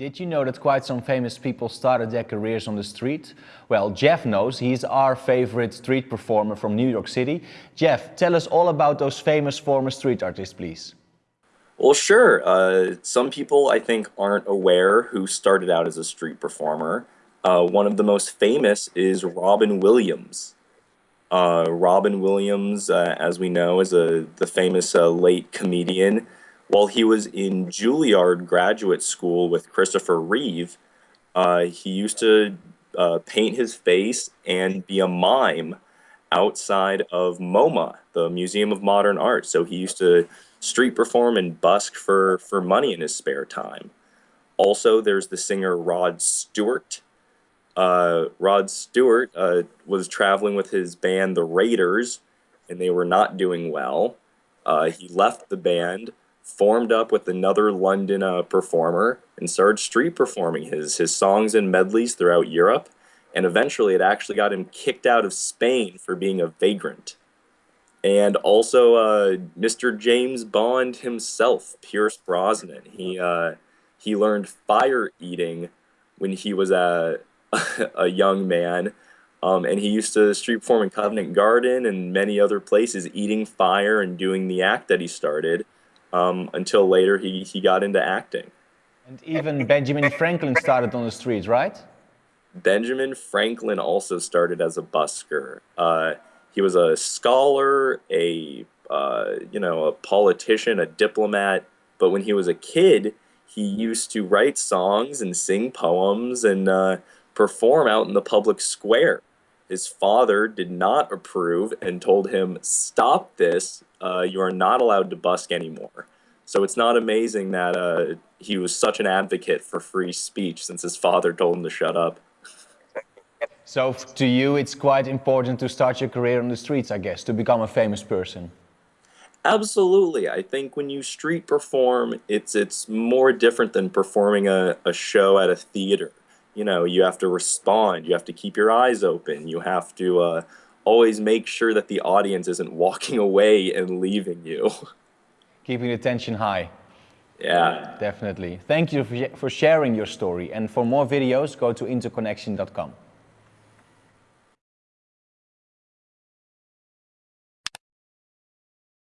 Did you know that quite some famous people started their careers on the street? Well, Jeff knows. He's our favorite street performer from New York City. Jeff, tell us all about those famous former street artists, please. Well, sure. Uh, some people, I think, aren't aware who started out as a street performer. Uh, one of the most famous is Robin Williams. Uh, Robin Williams, uh, as we know, is a the famous uh, late comedian while he was in Juilliard graduate school with Christopher Reeve, uh, he used to uh, paint his face and be a mime outside of MoMA, the Museum of Modern Art. So he used to street perform and busk for, for money in his spare time. Also, there's the singer Rod Stewart. Uh, Rod Stewart uh, was traveling with his band, The Raiders, and they were not doing well. Uh, he left the band formed up with another London uh, performer and started street performing his, his songs and medleys throughout Europe. And eventually it actually got him kicked out of Spain for being a vagrant. And also uh, Mr. James Bond himself, Pierce Brosnan. He, uh, he learned fire eating when he was a, a young man. Um, and he used to street perform in Covent Garden and many other places, eating fire and doing the act that he started um, until later he, he got into acting. And even Benjamin Franklin started on the streets, right? Benjamin Franklin also started as a busker. Uh, he was a scholar, a uh, you know, a politician, a diplomat. But when he was a kid, he used to write songs and sing poems and uh, perform out in the public square. His father did not approve and told him, stop this, uh, you are not allowed to busk anymore. So it's not amazing that uh, he was such an advocate for free speech since his father told him to shut up. So to you, it's quite important to start your career on the streets, I guess, to become a famous person. Absolutely. I think when you street perform, it's it's more different than performing a, a show at a theater you know, you have to respond, you have to keep your eyes open, you have to uh, always make sure that the audience isn't walking away and leaving you. Keeping the tension high. Yeah. Definitely. Thank you for sharing your story. And for more videos, go to interconnection.com.